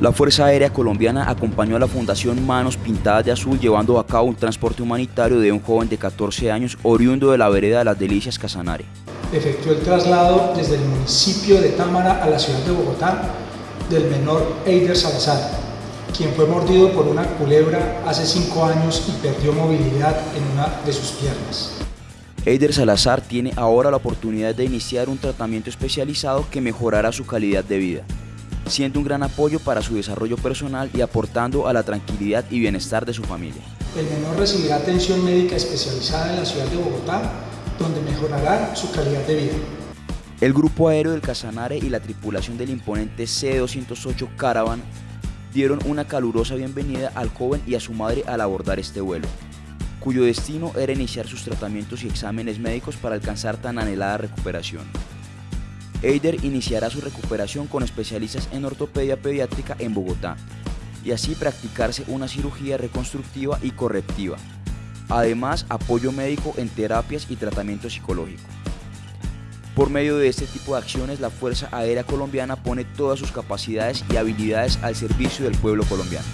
La Fuerza Aérea Colombiana acompañó a la Fundación Manos Pintadas de Azul llevando a cabo un transporte humanitario de un joven de 14 años oriundo de la vereda de las Delicias Casanare. Efectuó el traslado desde el municipio de Támara a la ciudad de Bogotá del menor Eider Salazar, quien fue mordido por una culebra hace 5 años y perdió movilidad en una de sus piernas. Eider Salazar tiene ahora la oportunidad de iniciar un tratamiento especializado que mejorará su calidad de vida siendo un gran apoyo para su desarrollo personal y aportando a la tranquilidad y bienestar de su familia. El menor recibirá atención médica especializada en la ciudad de Bogotá, donde mejorará su calidad de vida. El grupo aéreo del Casanare y la tripulación del imponente C-208 Caravan dieron una calurosa bienvenida al joven y a su madre al abordar este vuelo, cuyo destino era iniciar sus tratamientos y exámenes médicos para alcanzar tan anhelada recuperación. Eider iniciará su recuperación con especialistas en ortopedia pediátrica en Bogotá y así practicarse una cirugía reconstructiva y correctiva. Además, apoyo médico en terapias y tratamiento psicológico. Por medio de este tipo de acciones, la Fuerza Aérea Colombiana pone todas sus capacidades y habilidades al servicio del pueblo colombiano.